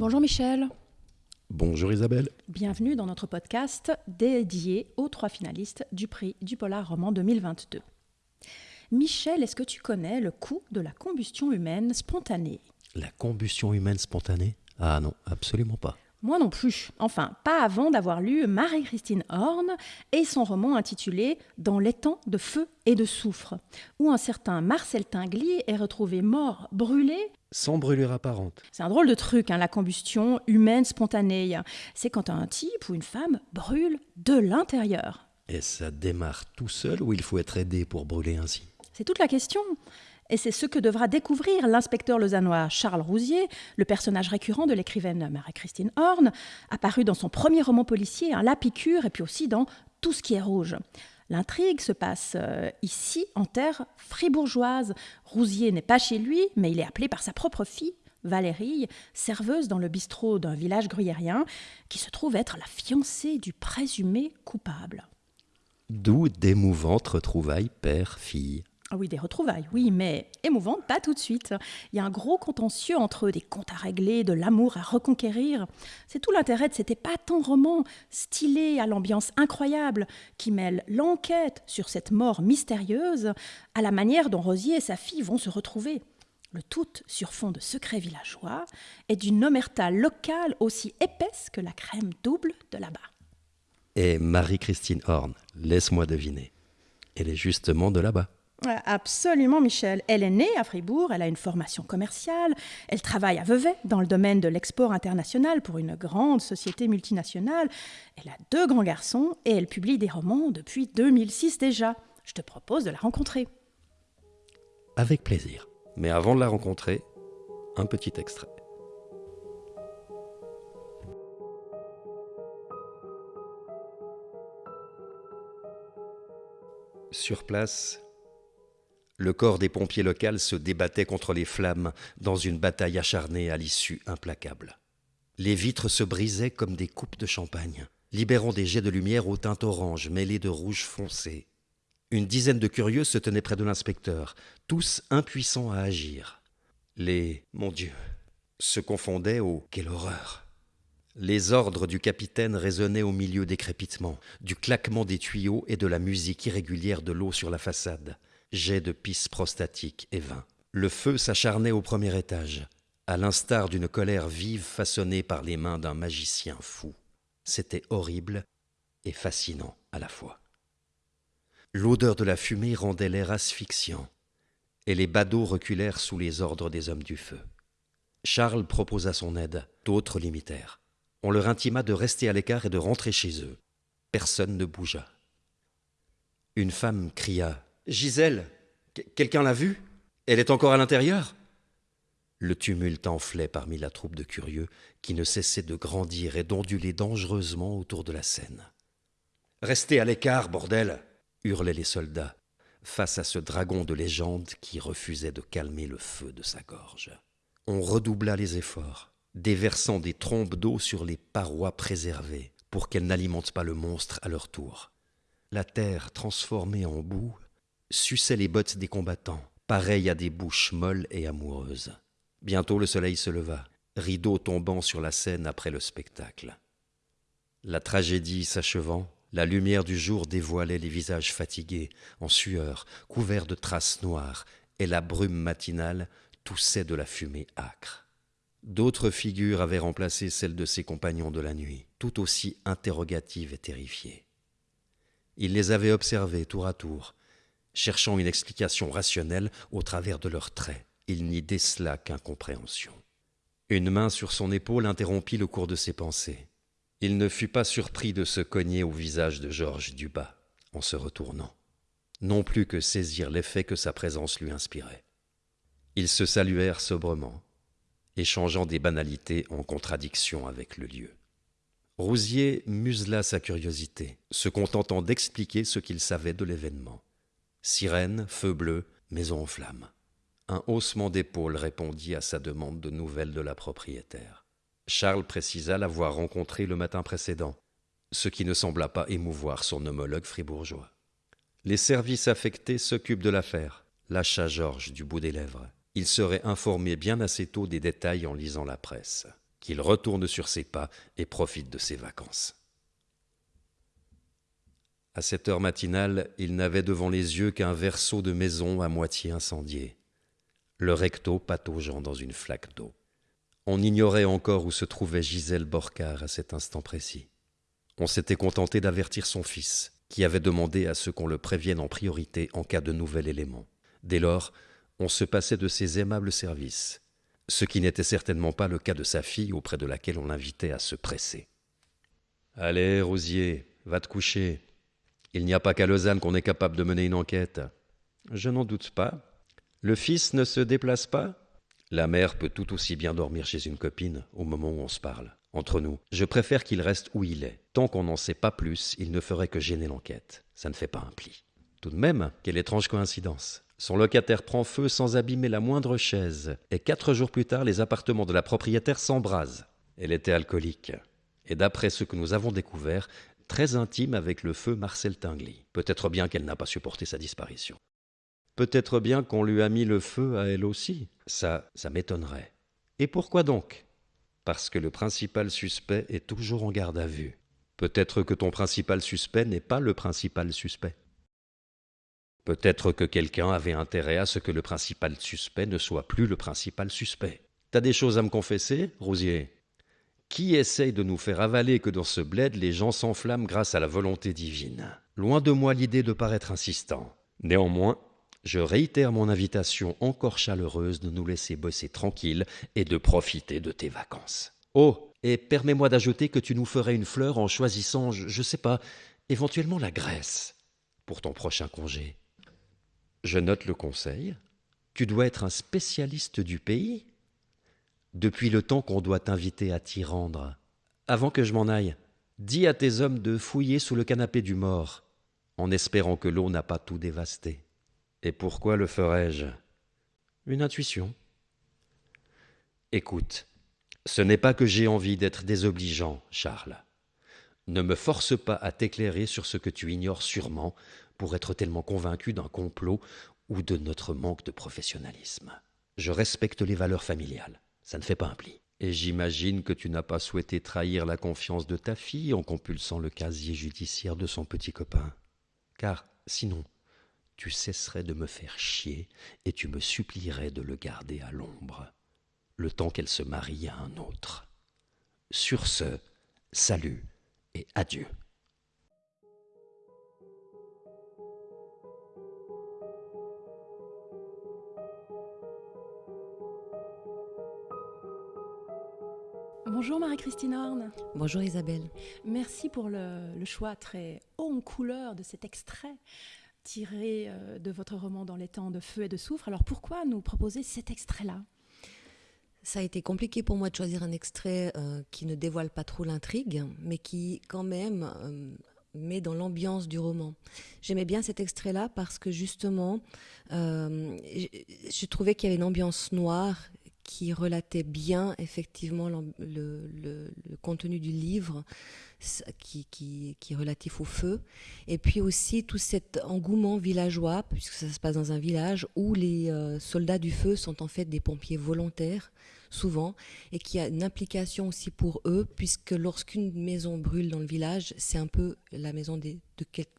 Bonjour Michel. Bonjour Isabelle. Bienvenue dans notre podcast dédié aux trois finalistes du prix du Polar Roman 2022. Michel, est-ce que tu connais le coût de la combustion humaine spontanée? La combustion humaine spontanée? Ah non, absolument pas. Moi non plus. Enfin, pas avant d'avoir lu Marie-Christine Horn et son roman intitulé Dans les temps de feu et de soufre, où un certain Marcel Tinguely est retrouvé mort, brûlé. Sans brûlure apparente. C'est un drôle de truc, hein, la combustion humaine spontanée. C'est quand un type ou une femme brûle de l'intérieur. Et ça démarre tout seul ou il faut être aidé pour brûler ainsi? C'est toute la question. Et c'est ce que devra découvrir l'inspecteur lausannois Charles Rousier, le personnage récurrent de l'écrivaine Marie-Christine Horn, apparu dans son premier roman policier, La Piqûre, et puis aussi dans Tout ce qui est rouge. L'intrigue se passe euh, ici, en terre fribourgeoise. Rousier n'est pas chez lui, mais il est appelé par sa propre fille, Valérie, serveuse dans le bistrot d'un village gruyérien, qui se trouve être la fiancée du présumé coupable. D'où d'émouvantes retrouvailles père-fille. Ah oui, des retrouvailles, oui, mais émouvantes, pas tout de suite. Il y a un gros contentieux entre eux, des comptes à régler, de l'amour à reconquérir. C'est tout l'intérêt de cet épatant roman, stylé à l'ambiance incroyable, qui mêle l'enquête sur cette mort mystérieuse à la manière dont Rosier et sa fille vont se retrouver. Le tout sur fond de secrets villageois et d'une omerta locale aussi épaisse que la crème double de là-bas. Et Marie-Christine Horn, laisse-moi deviner. Elle est justement de là-bas. Absolument, Michel. Elle est née à Fribourg, elle a une formation commerciale, elle travaille à Vevey dans le domaine de l'export international pour une grande société multinationale. Elle a deux grands garçons et elle publie des romans depuis 2006 déjà. Je te propose de la rencontrer. Avec plaisir. Mais avant de la rencontrer, un petit extrait. Sur place, le corps des pompiers locaux se débattait contre les flammes dans une bataille acharnée à l'issue implacable. Les vitres se brisaient comme des coupes de champagne, libérant des jets de lumière au teint orange mêlés de rouge foncé. Une dizaine de curieux se tenaient près de l'inspecteur, tous impuissants à agir. Les mon Dieu se confondaient au quelle horreur. Les ordres du capitaine résonnaient au milieu des crépitements, du claquement des tuyaux et de la musique irrégulière de l'eau sur la façade jet de pisse prostatique et vain. Le feu s'acharnait au premier étage, à l'instar d'une colère vive façonnée par les mains d'un magicien fou. C'était horrible et fascinant à la fois. L'odeur de la fumée rendait l'air asphyxiant, et les badauds reculèrent sous les ordres des hommes du feu. Charles proposa son aide, d'autres l'imitèrent. On leur intima de rester à l'écart et de rentrer chez eux. Personne ne bougea. Une femme cria Gisèle, quelqu'un l'a vue? Elle est encore à l'intérieur? Le tumulte enflait parmi la troupe de curieux qui ne cessait de grandir et d'onduler dangereusement autour de la scène. Restez à l'écart, bordel hurlaient les soldats, face à ce dragon de légende qui refusait de calmer le feu de sa gorge. On redoubla les efforts, déversant des trompes d'eau sur les parois préservées pour qu'elles n'alimentent pas le monstre à leur tour. La terre, transformée en boue, suçait les bottes des combattants, pareilles à des bouches molles et amoureuses. Bientôt le soleil se leva, rideau tombant sur la scène après le spectacle. La tragédie s'achevant, la lumière du jour dévoilait les visages fatigués, en sueur, couverts de traces noires, et la brume matinale toussait de la fumée âcre. D'autres figures avaient remplacé celles de ses compagnons de la nuit, tout aussi interrogatives et terrifiées. Il les avait observées tour à tour, cherchant une explication rationnelle au travers de leurs traits. Il n'y décela qu'incompréhension. Une main sur son épaule interrompit le cours de ses pensées. Il ne fut pas surpris de se cogner au visage de Georges Dubas en se retournant, non plus que saisir l'effet que sa présence lui inspirait. Ils se saluèrent sobrement, échangeant des banalités en contradiction avec le lieu. Rousier musela sa curiosité, se contentant d'expliquer ce qu'il savait de l'événement. Sirène, feu bleu, maison en flammes. Un haussement d'épaules répondit à sa demande de nouvelles de la propriétaire. Charles précisa l'avoir rencontrée le matin précédent, ce qui ne sembla pas émouvoir son homologue fribourgeois. Les services affectés s'occupent de l'affaire, lâcha Georges du bout des lèvres. Il serait informé bien assez tôt des détails en lisant la presse. qu'il retourne sur ses pas et profite de ses vacances. À cette heure matinale, il n'avait devant les yeux qu'un verso de maison à moitié incendié, le recto pataugeant dans une flaque d'eau. On ignorait encore où se trouvait Gisèle Borcard à cet instant précis. On s'était contenté d'avertir son fils, qui avait demandé à ce qu'on le prévienne en priorité en cas de nouvel élément. Dès lors, on se passait de ses aimables services, ce qui n'était certainement pas le cas de sa fille auprès de laquelle on l'invitait à se presser. Allez, Rosier, va te coucher. Il n'y a pas qu'à Lausanne qu'on est capable de mener une enquête. Je n'en doute pas. Le fils ne se déplace pas La mère peut tout aussi bien dormir chez une copine au moment où on se parle. Entre nous, je préfère qu'il reste où il est. Tant qu'on n'en sait pas plus, il ne ferait que gêner l'enquête. Ça ne fait pas un pli. Tout de même, quelle étrange coïncidence. Son locataire prend feu sans abîmer la moindre chaise, et quatre jours plus tard, les appartements de la propriétaire s'embrasent. Elle était alcoolique, et d'après ce que nous avons découvert, très intime avec le feu Marcel Tingley. Peut-être bien qu'elle n'a pas supporté sa disparition. Peut-être bien qu'on lui a mis le feu à elle aussi. Ça, ça m'étonnerait. Et pourquoi donc? Parce que le principal suspect est toujours en garde à vue. Peut-être que ton principal suspect n'est pas le principal suspect. Peut-être que quelqu'un avait intérêt à ce que le principal suspect ne soit plus le principal suspect. T'as des choses à me confesser, Rosier? Qui essaye de nous faire avaler que dans ce bled les gens s'enflamment grâce à la volonté divine? Loin de moi l'idée de paraître insistant. Néanmoins, je réitère mon invitation encore chaleureuse de nous laisser bosser tranquille et de profiter de tes vacances. Oh, et permets-moi d'ajouter que tu nous ferais une fleur en choisissant, je, ne sais pas, éventuellement la Grèce pour ton prochain congé. Je note le conseil. Tu dois être un spécialiste du pays. Depuis le temps qu'on doit t'inviter à t'y rendre. Avant que je m'en aille, dis à tes hommes de fouiller sous le canapé du mort, en espérant que l'eau n'a pas tout dévasté. Et pourquoi le ferais-je Une intuition. Écoute, ce n'est pas que j'ai envie d'être désobligeant, Charles. Ne me force pas à t'éclairer sur ce que tu ignores sûrement pour être tellement convaincu d'un complot ou de notre manque de professionnalisme. Je respecte les valeurs familiales, ça ne fait pas un pli. Et j'imagine que tu n'as pas souhaité trahir la confiance de ta fille en compulsant le casier judiciaire de son petit copain. Car, sinon, tu cesserais de me faire chier et tu me supplierais de le garder à l'ombre, le temps qu'elle se marie à un autre. Sur ce, salut et adieu. Bonjour Marie-Christine Horn. Bonjour Isabelle. Merci pour le, choix très haut en couleur de cet extrait tiré euh, de votre roman Dans les temps de feu et de soufre. Alors pourquoi nous proposer cet extrait-là? Ça a été compliqué pour moi de choisir un extrait euh, qui ne dévoile pas trop l'intrigue, mais qui quand même euh, met dans l'ambiance du roman. J'aimais bien cet extrait-là parce que justement, je trouvais qu'il y avait une ambiance noire qui relatait bien effectivement le, contenu du livre qui, qui, qui, est relatif au feu. Et puis aussi tout cet engouement villageois, puisque ça se passe dans un village où les euh, soldats du feu sont en fait des pompiers volontaires souvent, et qui a une implication aussi pour eux, puisque lorsqu'une maison brûle dans le village, c'est un peu la maison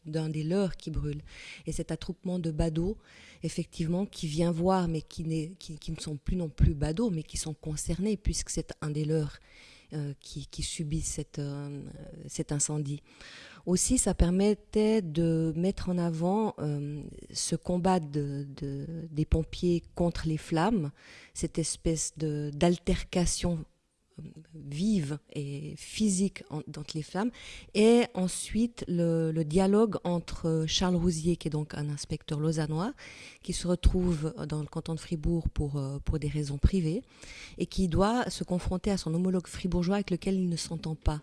d'un des, leurs qui brûle. Et cet attroupement de badauds, effectivement, qui vient voir, mais qui, qui, ne sont plus non plus badauds, mais qui sont concernés, puisque c'est un des leurs euh, qui, subit cette, euh, cet incendie. Aussi, ça permettait de mettre en avant euh, ce combat de, des pompiers contre les flammes, cette espèce d'altercation vive et physique entre les femmes, et ensuite le, dialogue entre Charles Rousier, qui est donc un inspecteur lausannois, qui se retrouve dans le canton de Fribourg pour, euh, pour des raisons privées, et qui doit se confronter à son homologue fribourgeois avec lequel il ne s'entend pas.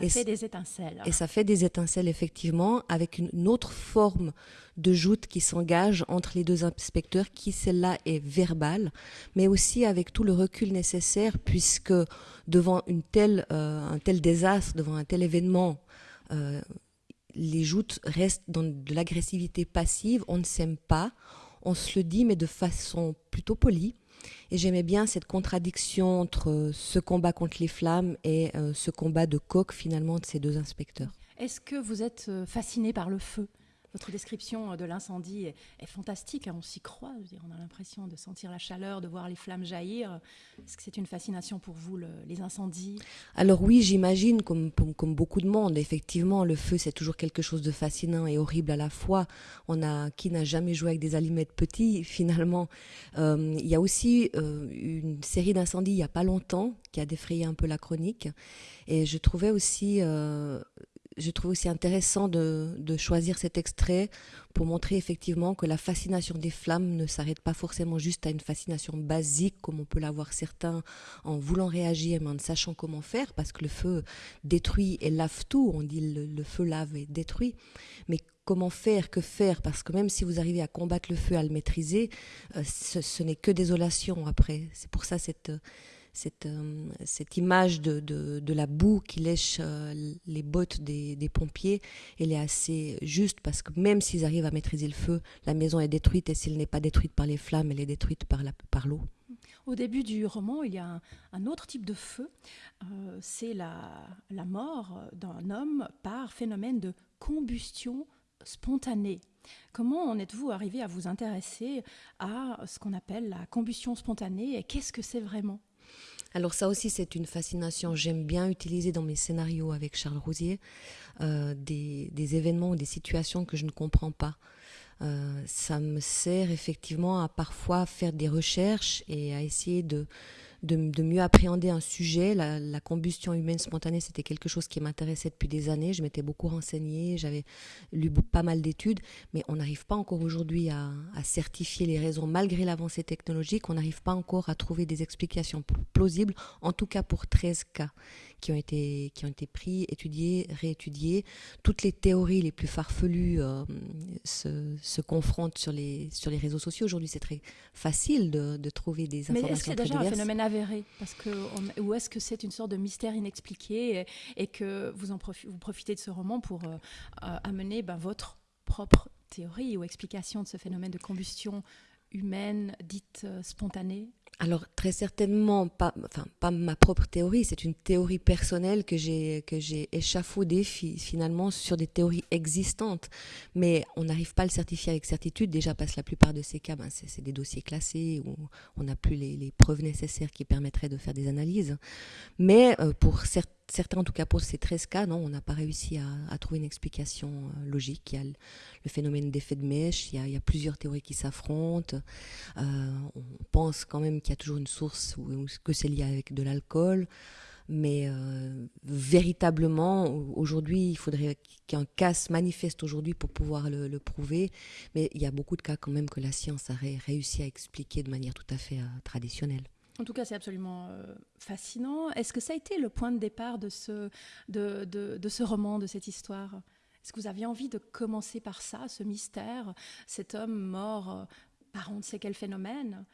Et ça fait des étincelles. Et ça fait des étincelles, effectivement, avec une autre forme de joute qui s'engage entre les deux inspecteurs, qui celle-là est verbale, mais aussi avec tout le recul nécessaire, puisque devant euh, un tel désastre, devant un tel événement, euh, les joutes restent dans de l'agressivité passive, on ne s'aime pas, on se le dit, mais de façon plutôt polie. Et j'aimais bien cette contradiction entre ce combat contre les flammes et ce combat de coq finalement de ces deux inspecteurs. Est-ce que vous êtes fasciné par le feu? Votre description de l'incendie est, fantastique, hein, on s'y croit. on a l'impression de sentir la chaleur, de voir les flammes jaillir. Est-ce que c'est une fascination pour vous, les incendies? Alors oui, j'imagine, comme, beaucoup de monde, effectivement, le feu, c'est toujours quelque chose de fascinant et horrible à la fois. On a, qui n'a jamais joué avec des allumettes petits, finalement euh, Il y a aussi euh, une série d'incendies il n'y a pas longtemps qui a défrayé un peu la chronique. Et je trouvais aussi euh, je trouve aussi intéressant de, choisir cet extrait pour montrer effectivement que la fascination des flammes ne s'arrête pas forcément juste à une fascination basique comme on peut l'avoir certains en voulant réagir mais en ne sachant comment faire parce que le feu détruit et lave tout. On dit le, feu lave et détruit. Mais comment faire, que faire, parce que même si vous arrivez à combattre le feu, à le maîtriser, euh, ce, n'est que désolation après. C'est pour ça cette cette image de, de, la boue qui lèche euh, les bottes des, des, pompiers, elle est assez juste parce que même s'ils arrivent à maîtriser le feu, la maison est détruite et s'elle n'est pas détruite par les flammes, elle est détruite par l'eau. Par au début du roman, il y a un, autre type de feu, euh, c'est la, la mort d'un homme par phénomène de combustion spontanée. Comment en êtes-vous arrivé à vous intéresser à ce qu'on appelle la combustion spontanée et qu'est-ce que c'est vraiment? Alors ça aussi, c'est une fascination. J'aime bien utiliser dans mes scénarios avec Charles Rosier euh, des, événements ou des situations que je ne comprends pas. Euh, ça me sert effectivement à parfois faire des recherches et à essayer de, de, mieux appréhender un sujet. La, combustion humaine spontanée, c'était quelque chose qui m'intéressait depuis des années. Je m'étais beaucoup renseignée, j'avais lu pas mal d'études, mais on n'arrive pas encore aujourd'hui à, certifier les raisons malgré l'avancée technologique. On n'arrive pas encore à trouver des explications plausibles, en tout cas pour 13 cas qui ont été, qui ont été pris, étudiés, réétudiés. Toutes les théories les plus farfelues euh, se, se, confrontent sur les, sur les réseaux sociaux. Aujourd'hui, c'est très facile de, de, trouver des informations. Mais est-ce que c'est déjà un phénomène avéré? Parce que Ou est-ce que c'est une sorte de mystère inexpliqué et, que vous, en vous profitez de ce roman pour euh, euh, amener ben, votre propre théorie ou explication de ce phénomène de combustion humaine dite spontanée? Alors très certainement pas, enfin pas ma propre théorie, c'est une théorie personnelle que j'ai que j'ai échafaudée finalement sur des théories existantes, mais on n'arrive pas à le certifier avec certitude déjà parce que la plupart de ces cas, ben, c'est des dossiers classés où on n'a plus les, preuves nécessaires qui permettraient de faire des analyses. Mais euh, pour certains certains, en tout cas pour ces 13 cas, non, on n'a pas réussi à, trouver une explication euh, logique. Il y a le, phénomène d'effet de mèche, il y, a, plusieurs théories qui s'affrontent. Euh, on pense quand même qu'il y a toujours une source ou, que c'est lié avec de l'alcool. Mais euh, véritablement, aujourd'hui, il faudrait qu'un cas se manifeste aujourd'hui pour pouvoir le, le, prouver. Mais il y a beaucoup de cas quand même que la science a réussi à expliquer de manière tout à fait traditionnelle. En tout cas, c'est absolument euh, fascinant. Est-ce que ça a été le point de départ de ce, de, de, ce roman, de cette histoire? Est-ce que vous aviez envie de commencer par ça, ce mystère, cet homme mort euh, par on ne sait quel phénomène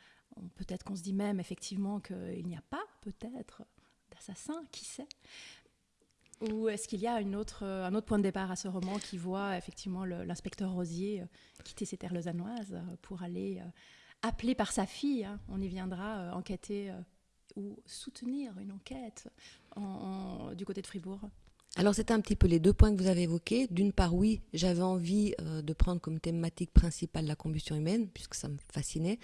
Peut-être qu'on se dit même effectivement qu'il n'y a pas, peut-être, d'assassin, qui sait? Ou est-ce qu'il y a autre, un autre point de départ à ce roman qui voit effectivement l'inspecteur Rosier euh, quitter ses terres lausannoises pour aller appelé par sa fille, on y viendra, euh, enquêter euh, ou soutenir une enquête du côté de Fribourg alors c'était un petit peu les deux points que vous avez évoqués. D'une part, oui, j'avais envie euh, de prendre comme thématique principale la combustion humaine, puisque ça me fascinait.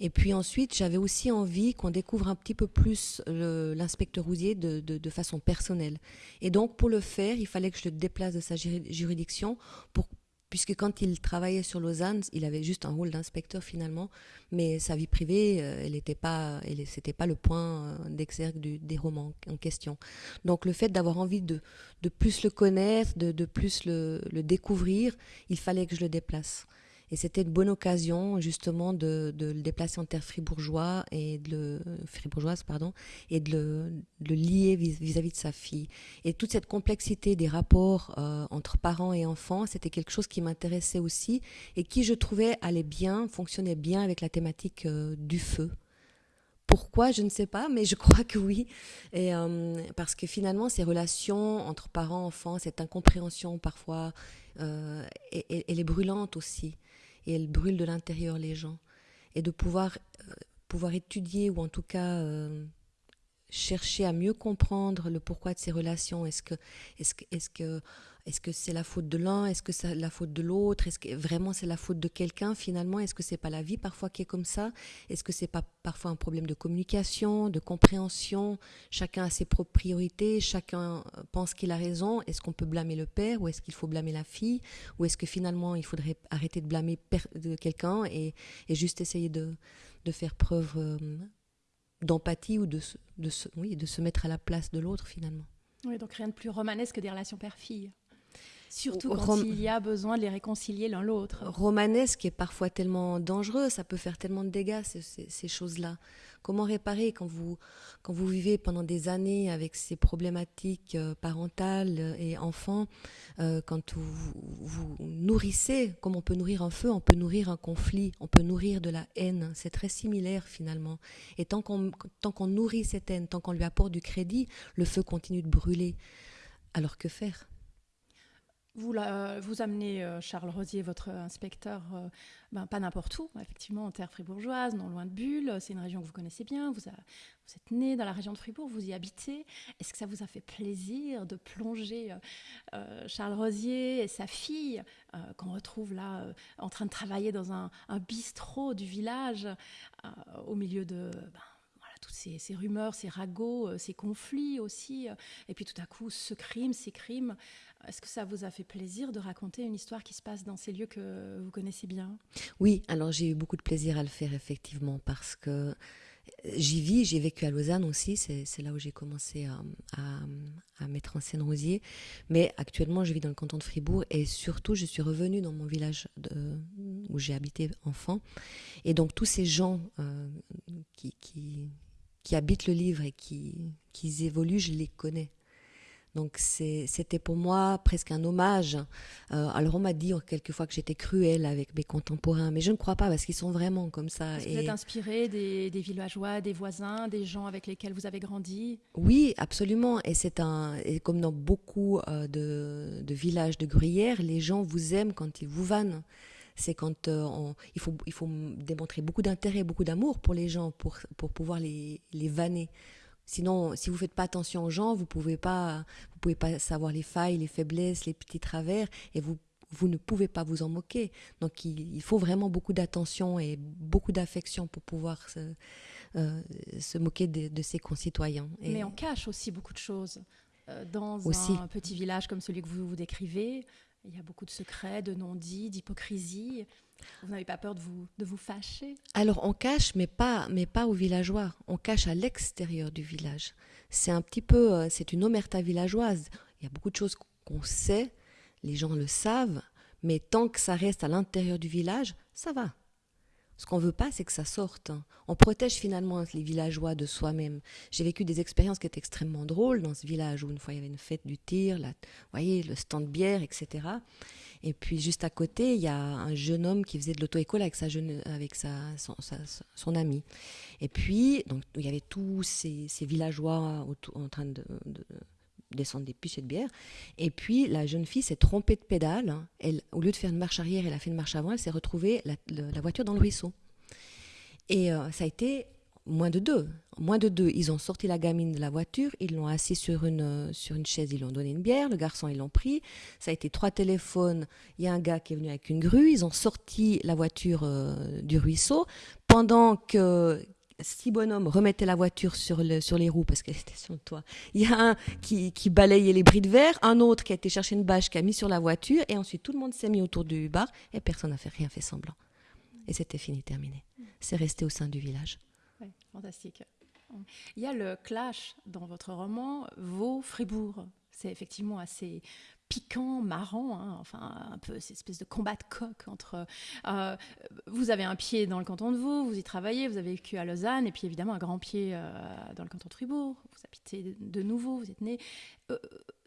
Et puis ensuite, j'avais aussi envie qu'on découvre un petit peu plus l'inspecteur Rousier de, de, façon personnelle. Et donc pour le faire, il fallait que je le déplace de sa juridiction pour puisque quand il travaillait sur Lausanne, il avait juste un rôle d'inspecteur finalement, mais sa vie privée, euh, elle n'était pas, c'était pas le point euh, d'exergue des romans en question. Donc le fait d'avoir envie de, de plus le connaître, de, de plus le, le, découvrir, il fallait que je le déplace. Et c'était une bonne occasion justement de, le déplacer en terre et de le, fribourgeoise pardon, et de le, lier vis-à-vis de sa fille. Et toute cette complexité des rapports euh, entre parents et enfants, c'était quelque chose qui m'intéressait aussi et qui je trouvais allait bien, fonctionnait bien avec la thématique euh, du feu. Pourquoi, je ne sais pas, mais je crois que oui. Et, euh, parce que finalement, ces relations entre parents, enfants, cette incompréhension parfois, elle est brûlante aussi et elle brûle de l'intérieur les gens. Et de pouvoir, euh, pouvoir étudier ou en tout cas chercher à mieux comprendre le pourquoi de ces relations. Est-ce que, est-ce est-ce que, est-ce que c'est la faute de l'un? Est-ce que c'est la faute de l'autre? Est-ce que vraiment c'est la faute de quelqu'un finalement? Est-ce que c'est pas la vie parfois qui est comme ça? Est-ce que c'est pas parfois un problème de communication, de compréhension? Chacun a ses propres priorités, chacun pense qu'il a raison. Est-ce qu'on peut blâmer le père ou est-ce qu'il faut blâmer la fille? Ou est-ce que finalement il faudrait arrêter de blâmer quelqu'un et, juste essayer de, de faire preuve euh, d'empathie ou de, de, oui, de se mettre à la place de l'autre finalement. Oui, donc rien de plus romanesque que des relations père-fille. Surtout quand il y a besoin de les réconcilier l'un l'autre. Romanesque est parfois tellement dangereux, ça peut faire tellement de dégâts, ces, choses-là. Comment réparer quand vous, quand vous vivez pendant des années avec ces problématiques euh, parentales et enfants, euh, quand vous, vous, nourrissez, comme on peut nourrir un feu, on peut nourrir un conflit, on peut nourrir de la haine. C'est très similaire finalement. Et tant qu'on qu'on nourrit cette haine, tant qu'on lui apporte du crédit, le feu continue de brûler. Alors que faire? Vous, vous amenez euh, Charles Rosier, votre inspecteur, euh, ben, pas n'importe où, effectivement, en terre fribourgeoise, non loin de Bulle. C'est une région que vous connaissez bien. Vous, êtes né dans la région de Fribourg, vous y habitez. Est-ce que ça vous a fait plaisir de plonger euh, Charles Rosier et sa fille, qu'on retrouve là en train de travailler dans un, bistrot du village, au milieu de. Ben, toutes ces, rumeurs, ces ragots, ces conflits aussi, et puis tout à coup ce crime, ces crimes, est-ce que ça vous a fait plaisir de raconter une histoire qui se passe dans ces lieux que vous connaissez bien? Oui, alors j'ai eu beaucoup de plaisir à le faire effectivement parce que j'y vis, j'ai vécu à Lausanne aussi, c'est là où j'ai commencé à, mettre en scène Rosier. Mais actuellement, je vis dans le canton de Fribourg et surtout, je suis revenue dans mon village où j'ai habité enfant. Et donc, tous ces gens euh, qui, qui, habitent le livre et qui, qui évoluent, je les connais. Donc c'était pour moi presque un hommage. Euh, alors on m'a dit quelquefois que j'étais cruelle avec mes contemporains, mais je ne crois pas parce qu'ils sont vraiment comme ça. Vous êtes inspiré des, villageois, des voisins, des gens avec lesquels vous avez grandi? Oui, absolument. Et c'est un, et comme dans beaucoup euh, de, villages de gruyère, les gens vous aiment quand ils vous vannent c'est quand euh, il, faut, il faut démontrer beaucoup d'intérêt, beaucoup d'amour pour les gens, pour, pour pouvoir les, les vanner. Sinon, si vous faites pas attention aux gens, vous pouvez pas, vous pouvez pas savoir les failles, les faiblesses, les petits travers, et vous vous ne pouvez pas vous en moquer. Donc il, faut vraiment beaucoup d'attention et beaucoup d'affection pour pouvoir se, euh, se moquer de, ses concitoyens. Mais on cache aussi beaucoup de choses. Euh, dans un petit village comme celui que vous vous décrivez, il y a beaucoup de secrets, de non-dits, d'hypocrisie. Vous n'avez pas peur de vous, de vous fâcher? Alors on cache, mais pas, mais pas aux villageois. On cache à l'extérieur du village. C'est un petit peu, euh, c'est une omerta villageoise. Il y a beaucoup de choses qu'on sait, les gens le savent, mais tant que ça reste à l'intérieur du village, ça va. Ce qu'on veut pas, c'est que ça sorte. On protège finalement les villageois de soi-même. J'ai vécu des expériences qui étaient extrêmement drôles dans ce village où une fois il y avait une fête du tir, vous voyez, le stand de bière, etc. Et puis juste à côté, il y a un jeune homme qui faisait de l'auto-école avec, sa, avec sa, son, son, ami. Et puis, donc, il y avait tous ces, villageois en train de, descendre des pichets de bière. Et puis, la jeune fille s'est trompée de pédale. Elle, au lieu de faire une marche arrière, elle a fait une marche avant. Elle s'est retrouvée la, voiture dans le ruisseau. Et euh, ça a été moins de deux. Moins de deux. Ils ont sorti la gamine de la voiture, ils l'ont assis sur une, sur une chaise, ils lui ont donné une bière, le garçon, ils l'ont pris. Ça a été trois téléphones. Il y a un gars qui est venu avec une grue, ils ont sorti la voiture euh, du ruisseau. Pendant que six bonhommes remettaient la voiture sur, le, sur les roues parce qu'elle était sur le toit. Il y a un qui, balayait les bris de verre, un autre qui a été chercher une bâche qui a mis sur la voiture, et ensuite tout le monde s'est mis autour du bar et personne n'a fait rien fait semblant. Et c'était fini, terminé. C'est resté au sein du village fantastique. Il y a le clash dans votre roman Vaux-Fribourg. C'est effectivement assez piquant, marrant, hein, enfin un peu cette espèce de combat de coq entre. Euh, vous avez un pied dans le canton de Vaud, vous y travaillez, vous avez vécu à Lausanne, et puis évidemment un grand pied euh, dans le canton de Fribourg. Vous habitez de nouveau, vous êtes né. Euh,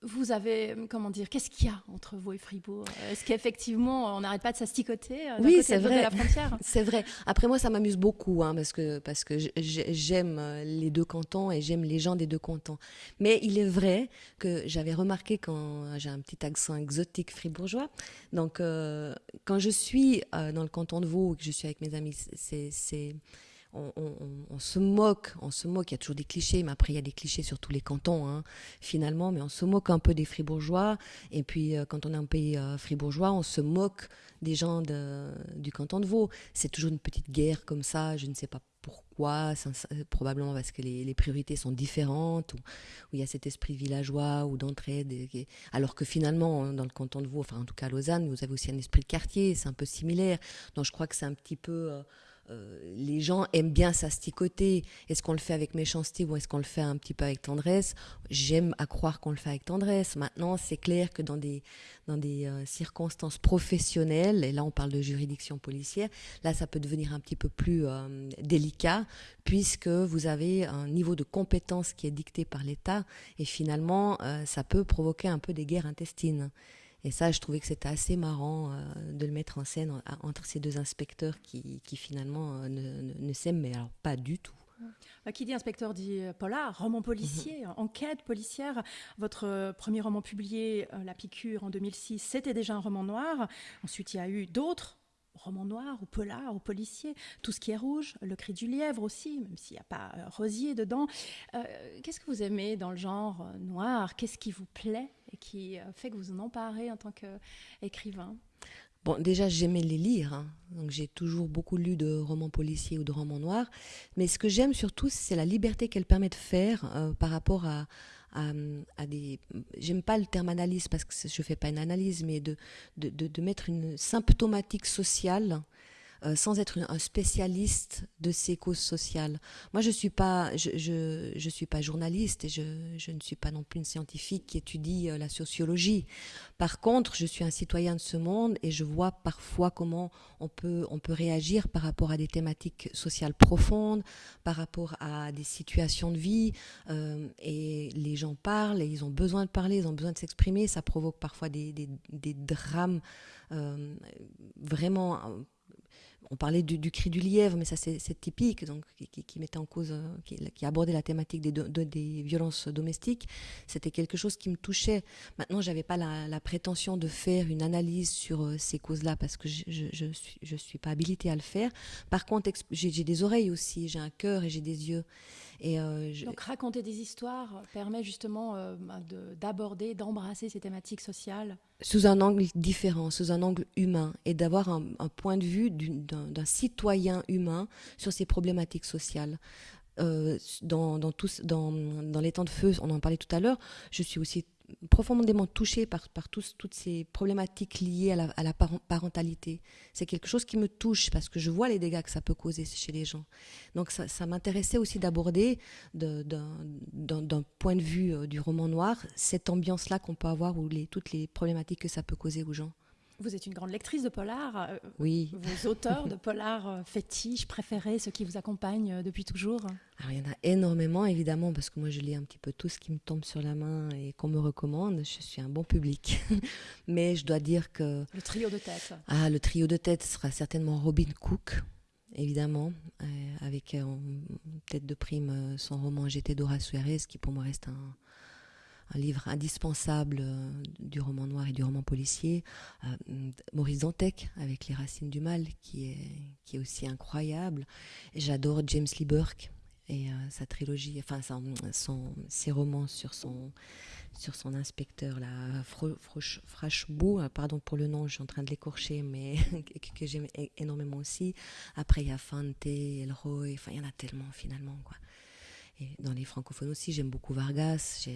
vous avez, comment dire, qu'est-ce qu'il y a entre vous et Fribourg? Est-ce qu'effectivement, on n'arrête pas de s'asticoter euh, Oui, c'est vrai. c'est vrai. Après moi, ça m'amuse beaucoup, hein, parce que, parce que j'aime euh, les deux cantons et j'aime les gens des deux cantons. Mais il est vrai que j'avais remarqué quand j'ai un petit accent exotique fribourgeois. Donc, quand je suis dans le canton de Vaud, que je suis avec mes amis, c'est on, se moque, on se moque, il y a toujours des clichés, mais après il y a des clichés sur tous les cantons, hein, finalement, mais on se moque un peu des fribourgeois, et puis euh, quand on est un pays euh, fribourgeois, on se moque des gens du canton de Vaud. C'est toujours une petite guerre comme ça, je ne sais pas pourquoi, probablement parce que les, priorités sont différentes, ou, il y a cet esprit villageois ou d'entraide, alors que finalement, dans le canton de Vaud, enfin en tout cas à Lausanne, vous avez aussi un esprit de quartier, c'est un peu similaire, donc je crois que c'est un petit peu... Euh, euh, les gens aiment bien s'asticoter. Est-ce qu'on le fait avec méchanceté ou est-ce qu'on le fait un petit peu avec tendresse? J'aime à croire qu'on le fait avec tendresse. Maintenant, c'est clair que dans des, dans des euh, circonstances professionnelles, et là on parle de juridiction policière, là ça peut devenir un petit peu plus euh, délicat puisque vous avez un niveau de compétence qui est dicté par l'État et finalement ça peut provoquer un peu des guerres intestines. Et ça, je trouvais que c'était assez marrant euh, de le mettre en scène entre ces deux inspecteurs qui, finalement euh, ne, s'aiment, mais alors pas du tout. Bah, qui dit inspecteur dit euh, polar, roman policier, mhm. enquête policière. Votre premier roman publié, La piqûre, en 2006, c'était déjà un roman noir. Ensuite, il y a eu d'autres roman noir ou polar ou policier, tout ce qui est rouge, le cri du lièvre aussi, même s'il n'y a pas euh, Rosier dedans. Euh, qu'est-ce que vous aimez dans le genre euh, noir? Qu'est-ce qui vous plaît et qui fait que vous en emparez en tant qu'écrivain Bon, déjà, j'aimais les lire. Hein. Donc, j'ai toujours beaucoup lu de romans policiers ou de romans noirs. Mais ce que j'aime surtout, c'est la liberté qu'elle permet de faire par rapport à, à, des. J'aime pas le terme analyse parce que je fais pas une analyse, mais de, de, de mettre une symptomatique sociale euh, sans être un spécialiste de ces causes sociales. Moi, je ne suis, pas, je, je, suis pas journaliste et je, je, ne suis pas non plus une scientifique qui étudie euh, la sociologie. Par contre, je suis un citoyen de ce monde et je vois parfois comment on peut, on peut réagir par rapport à des thématiques sociales profondes, par rapport à des situations de vie. Euh, et les gens parlent et ils ont besoin de parler, ils ont besoin de s'exprimer. Ça provoque parfois des, des, des drames vraiment on parlait du, cri du lièvre, mais ça c'est typique, donc qui, mettait en cause, euh, qui, abordait la thématique des, violences domestiques. C'était quelque chose qui me touchait. Maintenant, j'avais pas la, prétention de faire une analyse sur euh, ces causes-là parce que je, je, suis, je suis pas habilitée à le faire. Par contre, j'ai des oreilles aussi, j'ai un cœur et j'ai des yeux. Et euh, Donc raconter des histoires permet justement bah, d'aborder, d'embrasser ces thématiques sociales sous un angle différent, sous un angle humain, et d'avoir un, point de vue d'un citoyen humain sur ces problématiques sociales. Euh, dans, dans, dans, dans, les temps de feu, on en parlait tout à l'heure, je suis aussi profondément touchée par, par toutes ces problématiques liées à la, parentalité. C'est quelque chose qui me touche parce que je vois les dégâts que ça peut causer chez les gens. Donc ça, ça m'intéressait aussi d'aborder d'un point de vue euh, du roman noir cette ambiance-là qu'on peut avoir ou les, toutes les problématiques que ça peut causer aux gens. Vous êtes une grande lectrice de polar. Euh, oui. Vos auteurs de polar euh, fétiches, préférés, ceux qui vous accompagnent euh, depuis toujours Alors, Il y en a énormément, évidemment, parce que moi, je lis un petit peu tout ce qui me tombe sur la main et qu'on me recommande. Je suis un bon public. Mais je dois dire que... Le trio de tête. Ah, le trio de tête sera certainement Robin Cook, évidemment, avec en tête de prime son roman J'étais Dora Suarez, qui pour moi reste un un livre indispensable euh, du roman noir et du roman policier. Euh, Maurice Dantec avec Les Racines du Mal, qui est, qui est aussi incroyable. J'adore James Lee Burke et euh, sa trilogie, enfin ses romans sur son, sur son inspecteur, là, Frachebou, pardon pour le nom, je suis en train de l'écorcher, mais que, j'aime énormément aussi. Après, il y a Fante, Elroy, enfin, il y en a tellement finalement, quoi. Et dans les francophones aussi, j'aime beaucoup Vargas,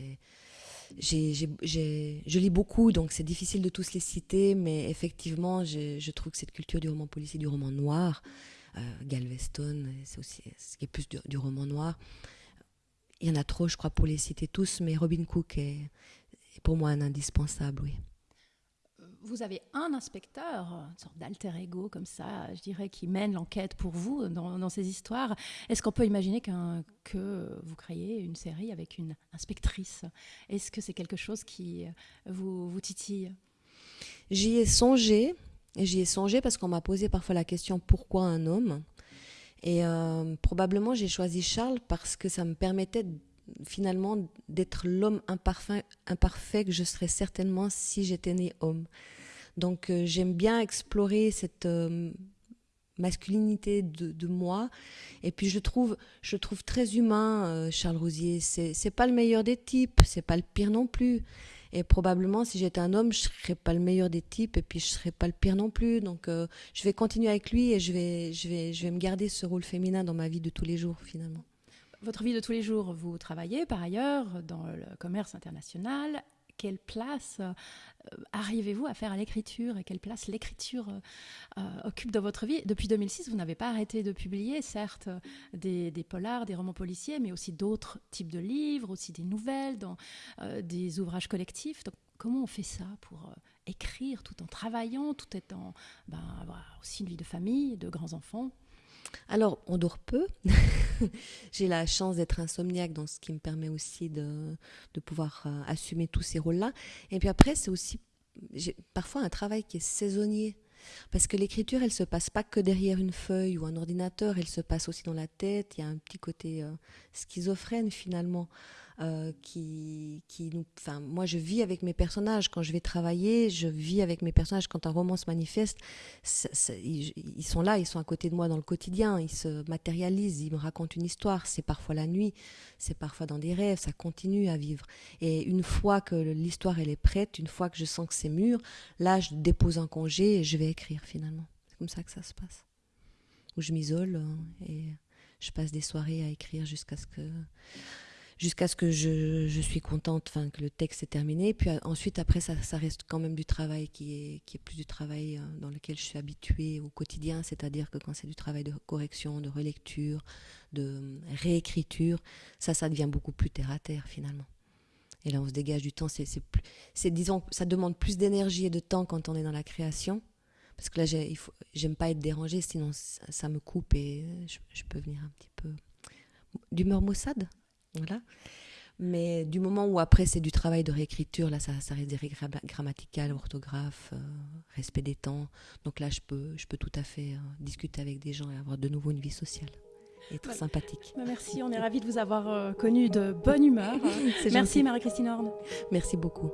je lis beaucoup, donc c'est difficile de tous les citer, mais effectivement, je trouve que cette culture du roman policier, du roman noir, euh, Galveston, c'est aussi ce qui est plus du, roman noir. Il y en a trop, je crois, pour les citer tous, mais Robin Cook est pour moi un indispensable, oui vous avez un inspecteur, une sorte d'alter ego comme ça, je dirais, qui mène l'enquête pour vous dans, ces histoires. Est-ce qu'on peut imaginer que vous créez une série avec une inspectrice? Est-ce que c'est quelque chose qui euh, vous, titille? J'y ai songé, j'y ai songé parce qu'on m'a posé parfois la question pourquoi un homme? Et euh, probablement j'ai choisi Charles parce que ça me permettait finalement d'être l'homme imparfait, que je serais certainement si j'étais né homme. Donc euh, j'aime bien explorer cette, euh, masculinité de, moi. Et puis je trouve, je trouve très humain euh, Charles Rosier. C'est, pas le meilleur des types, c'est pas le pire non plus. Et probablement, si j'étais un homme, je serais pas le meilleur des types et puis je serais pas le pire non plus. Donc, je vais continuer avec lui et je vais, je vais, je vais me garder ce rôle féminin dans ma vie de tous les jours, finalement. Votre vie de tous les jours, vous travaillez par ailleurs dans le commerce international. Quelle place euh, arrivez-vous à faire à l'écriture et quelle place l'écriture euh, euh, occupe dans votre vie? Depuis 2006, vous n'avez pas arrêté de publier, certes, des, polars, des romans policiers, mais aussi d'autres types de livres, aussi des nouvelles, des ouvrages collectifs. Comment on fait ça pour écrire tout en travaillant, tout étant ben, aussi une vie de famille, de grands-enfants? Alors, on dort peu. J'ai la chance d'être insomniaque, donc ce qui me permet aussi de, pouvoir euh, assumer tous ces rôles-là. Et puis après, c'est aussi parfois un travail qui est saisonnier. Parce que l'écriture, elle se passe pas que derrière une feuille ou un ordinateur, elle se passe aussi dans la tête. Il y a un petit côté euh, schizophrène finalement. Euh, qui, qui nous, enfin, moi je vis avec mes personnages quand je vais travailler, je vis avec mes personnages quand un roman se manifeste. ils, sont là, ils sont à côté de moi dans le quotidien, ils se matérialisent, ils me racontent une histoire. C'est parfois la nuit, c'est parfois dans des rêves, ça continue à vivre. Et une fois que l'histoire elle est prête, une fois que je sens que c'est mûr, là je dépose un congé et je vais écrire finalement. C'est comme ça que ça se passe. Où je m'isole euh, et je passe des soirées à écrire jusqu'à ce que jusqu'à ce que je, je, suis contente, enfin que le texte est terminé. Puis euh, ensuite, après, ça, ça, reste quand même du travail qui est, qui est plus du travail euh, dans lequel je suis habituée au quotidien, c'est-à-dire que quand c'est du travail de correction, de relecture, de euh, réécriture, ça, ça devient beaucoup plus terre à terre finalement. Et là, on se dégage du temps. C'est, c'est, disons, ça demande plus d'énergie et de temps quand on est dans la création. Parce que là, j'aime pas être dérangée, sinon ça, me coupe et je, je, peux venir un petit peu d'humeur maussade? Voilà. Mais du moment où après c'est du travail de réécriture, là ça, ça reste des règles grammaticales, orthographe, euh, respect des temps. Donc là je peux, je peux tout à fait euh, discuter avec des gens et avoir de nouveau une vie sociale. Et être sympathique. Bah, merci, on est ravis de vous avoir euh, connu de bonne humeur. merci Marie-Christine Horn. Merci beaucoup.